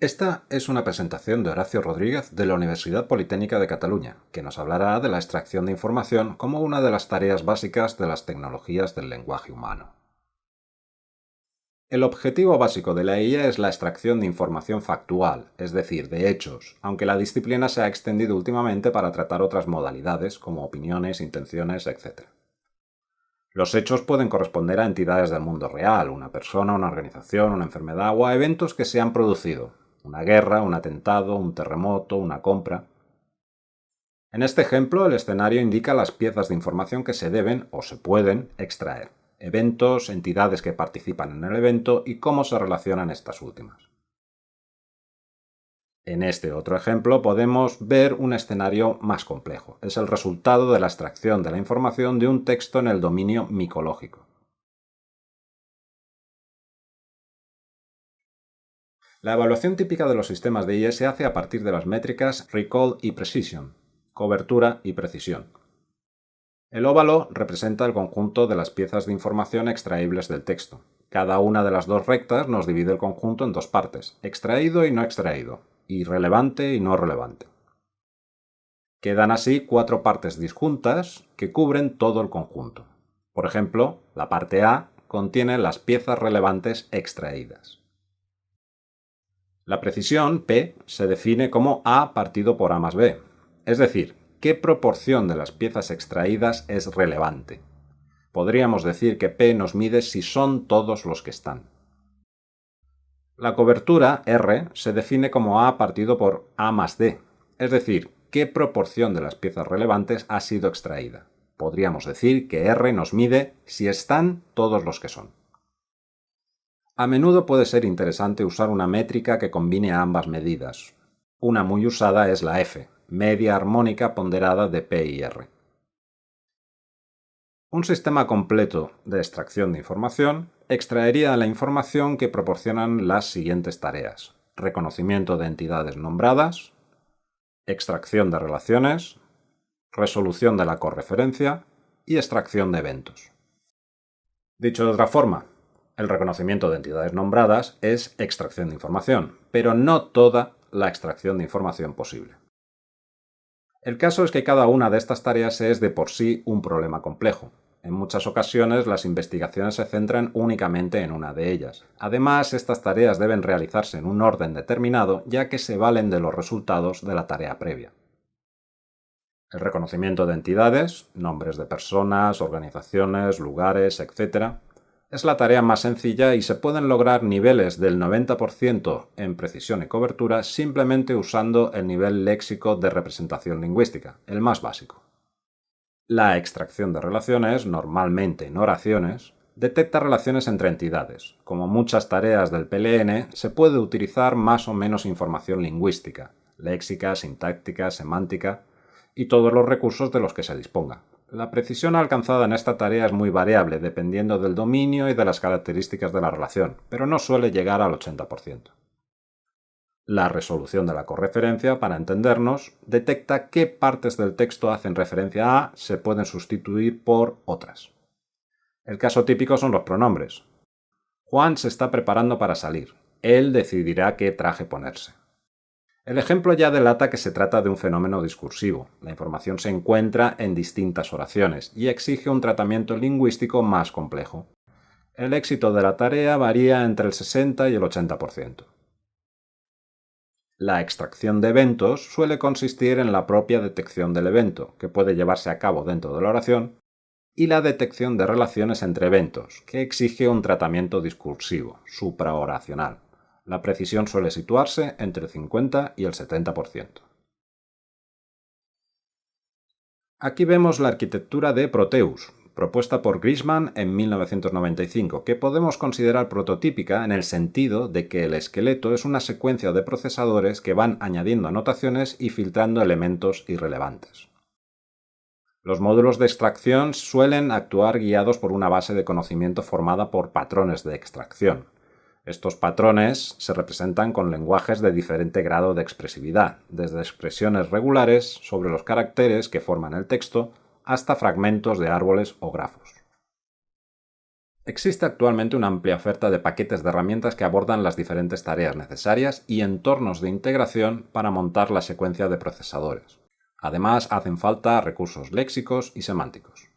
Esta es una presentación de Horacio Rodríguez de la Universidad Politécnica de Cataluña, que nos hablará de la extracción de información como una de las tareas básicas de las tecnologías del lenguaje humano. El objetivo básico de la IA es la extracción de información factual, es decir, de hechos, aunque la disciplina se ha extendido últimamente para tratar otras modalidades como opiniones, intenciones, etc. Los hechos pueden corresponder a entidades del mundo real, una persona, una organización, una enfermedad o a eventos que se han producido, una guerra, un atentado, un terremoto, una compra. En este ejemplo, el escenario indica las piezas de información que se deben o se pueden extraer, eventos, entidades que participan en el evento y cómo se relacionan estas últimas. En este otro ejemplo podemos ver un escenario más complejo. Es el resultado de la extracción de la información de un texto en el dominio micológico. La evaluación típica de los sistemas de IE se hace a partir de las métricas Recall y Precision, cobertura y precisión. El óvalo representa el conjunto de las piezas de información extraíbles del texto. Cada una de las dos rectas nos divide el conjunto en dos partes, extraído y no extraído, y relevante y no relevante. Quedan así cuatro partes disjuntas que cubren todo el conjunto. Por ejemplo, la parte A contiene las piezas relevantes extraídas. La precisión, P, se define como A partido por A más B, es decir, qué proporción de las piezas extraídas es relevante. Podríamos decir que P nos mide si son todos los que están. La cobertura, R, se define como A partido por A más D, es decir, qué proporción de las piezas relevantes ha sido extraída. Podríamos decir que R nos mide si están todos los que son. A menudo puede ser interesante usar una métrica que combine ambas medidas. Una muy usada es la F, media armónica ponderada de P y R. Un sistema completo de extracción de información extraería la información que proporcionan las siguientes tareas. Reconocimiento de entidades nombradas, extracción de relaciones, resolución de la correferencia y extracción de eventos. Dicho de otra forma, el reconocimiento de entidades nombradas es extracción de información, pero no toda la extracción de información posible. El caso es que cada una de estas tareas es de por sí un problema complejo. En muchas ocasiones las investigaciones se centran únicamente en una de ellas. Además, estas tareas deben realizarse en un orden determinado ya que se valen de los resultados de la tarea previa. El reconocimiento de entidades, nombres de personas, organizaciones, lugares, etc., es la tarea más sencilla y se pueden lograr niveles del 90% en precisión y cobertura simplemente usando el nivel léxico de representación lingüística, el más básico. La extracción de relaciones, normalmente en oraciones, detecta relaciones entre entidades. Como muchas tareas del PLN, se puede utilizar más o menos información lingüística, léxica, sintáctica, semántica y todos los recursos de los que se disponga. La precisión alcanzada en esta tarea es muy variable dependiendo del dominio y de las características de la relación, pero no suele llegar al 80%. La resolución de la correferencia, para entendernos, detecta qué partes del texto hacen referencia a se pueden sustituir por otras. El caso típico son los pronombres. Juan se está preparando para salir. Él decidirá qué traje ponerse. El ejemplo ya delata que se trata de un fenómeno discursivo. La información se encuentra en distintas oraciones y exige un tratamiento lingüístico más complejo. El éxito de la tarea varía entre el 60 y el 80%. La extracción de eventos suele consistir en la propia detección del evento, que puede llevarse a cabo dentro de la oración, y la detección de relaciones entre eventos, que exige un tratamiento discursivo, supraoracional. La precisión suele situarse entre el 50 y el 70%. Aquí vemos la arquitectura de Proteus, propuesta por Grisman en 1995, que podemos considerar prototípica en el sentido de que el esqueleto es una secuencia de procesadores que van añadiendo anotaciones y filtrando elementos irrelevantes. Los módulos de extracción suelen actuar guiados por una base de conocimiento formada por patrones de extracción, estos patrones se representan con lenguajes de diferente grado de expresividad, desde expresiones regulares sobre los caracteres que forman el texto hasta fragmentos de árboles o grafos. Existe actualmente una amplia oferta de paquetes de herramientas que abordan las diferentes tareas necesarias y entornos de integración para montar la secuencia de procesadores. Además, hacen falta recursos léxicos y semánticos.